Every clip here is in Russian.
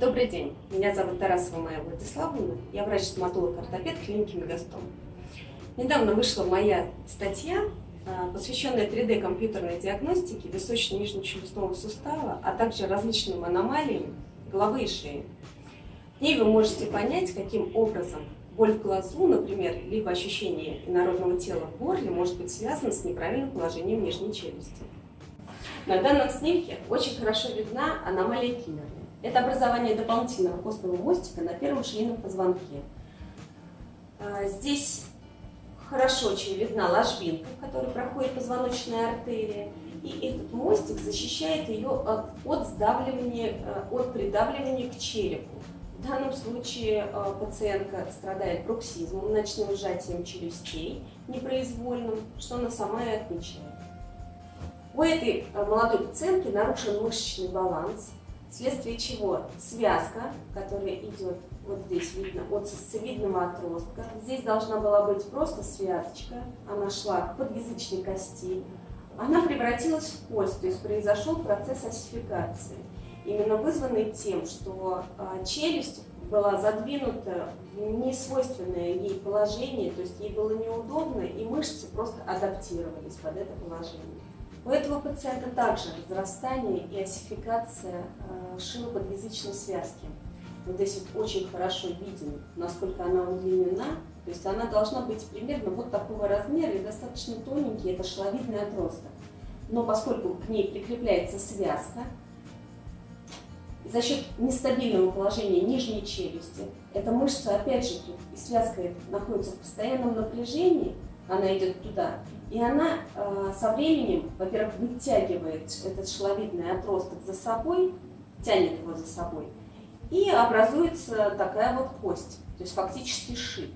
Добрый день, меня зовут Тарасова Майя Владиславовна, я врач-стоматолог-ортопед клиники Мегастом. Недавно вышла моя статья, а, посвященная 3D компьютерной диагностике височно-нижнечелюстного сустава, а также различным аномалиям головы и шеи. В ней вы можете понять, каким образом боль в глазу, например, либо ощущение инородного тела в горле может быть связано с неправильным положением нижней челюсти. На данном снимке очень хорошо видна аномалия Киммерли. Это образование дополнительного костного мостика на первом шейном позвонке. А, здесь хорошо очень видна ложбинка, в которой проходит позвоночная артерия. И этот мостик защищает ее от, сдавливания, э, от придавливания к черепу. В данном случае э, пациентка страдает бруксизмом, ночным сжатием челюстей непроизвольным, что она сама и отмечает. У этой э, молодой пациентки нарушен мышечный баланс, вследствие чего связка, которая идет вот здесь видно, от сосцевидного отростка, здесь должна была быть просто связочка, она шла к подъязычной кости, она превратилась в кость, то есть произошел процесс осификации, именно вызванный тем, что а, челюсть была задвинута в несвойственное ей положение, то есть ей было неудобно, и мышцы просто адаптировались под это положение. У этого пациента также разрастание и осификация э, шилоподъязычной связки. Вот здесь вот очень хорошо виден, насколько она удлинена. То есть она должна быть примерно вот такого размера и достаточно тоненький, это шеловидный отросток. Но поскольку к ней прикрепляется связка, за счет нестабильного положения нижней челюсти, эта мышца, опять же, и связка находится в постоянном напряжении, она идет туда, и она э, со временем, во-первых, вытягивает этот шеловидный отросток за собой, тянет его за собой, и образуется такая вот кость, то есть фактически шип.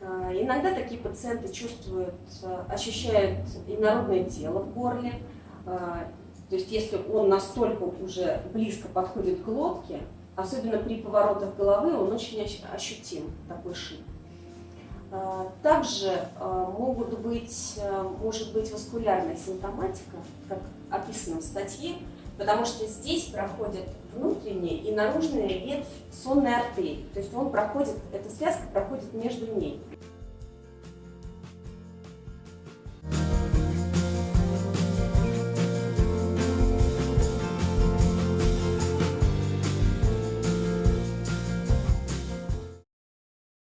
Э, иногда такие пациенты чувствуют, э, ощущают инородное тело в горле, э, то есть если он настолько уже близко подходит к глотке, особенно при поворотах головы, он очень ощутим, такой шип. А, также а, могут быть, а, может быть васкулярная симптоматика, как описано в статье, потому что здесь проходит внутренняя и наружная ветвь сонной артерии. То есть он проходит, эта связка проходит между ней.